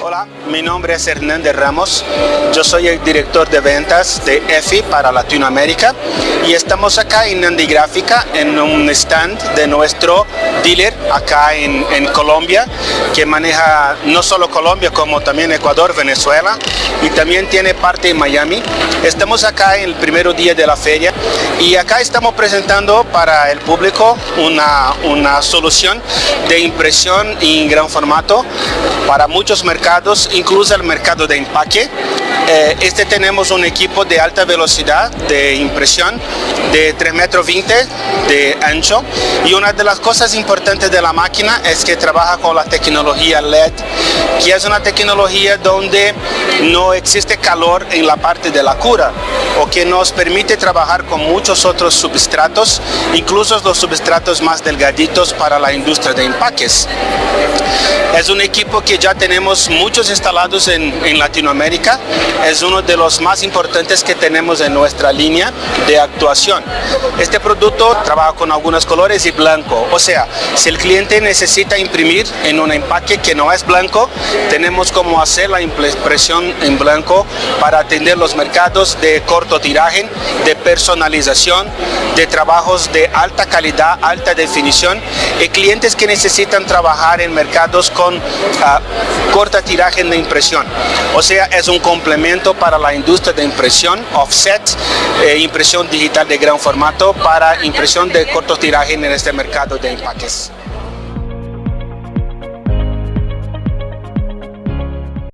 Hola, mi nombre es Hernández Ramos, yo soy el director de ventas de EFI para Latinoamérica y estamos acá en Nandi Gráfica en un stand de nuestro dealer acá en, en, Colombia que maneja no solo Colombia como también Ecuador, Venezuela y también tiene parte en Miami. Estamos acá en el primer día de la feria y acá estamos presentando para el público una, una solución de impresión en gran formato para muchos mercados, incluso el mercado de empaque. Eh, este tenemos un equipo de alta velocidad de impresión de 3 metros 20 de ancho y una de las cosas importantes de la máquina es que trabaja con la tecnología LED que es una tecnología donde no existe calor en la parte de la cura o que nos permite trabajar con muchos otros substratos, incluso los substratos más delgaditos para la industria de empaques. Es un equipo ya tenemos muchos instalados en, Latinoamérica, es uno de los más importantes que tenemos en nuestra línea de actuación. Este producto trabaja con algunos colores y blanco, o sea, si el cliente necesita imprimir en un empaque que no es blanco, tenemos como hacer la impresión en blanco para atender los mercados de corto tiraje, de personalización, de trabajos de alta calidad, alta definición y clientes que necesitan trabajar en mercados con uh, corta tiraje de impresión. O sea, es un complemento para la industria de impresión, offset, eh, impresión digital de gran formato para impresión de corto tiraje en este mercado de empaques.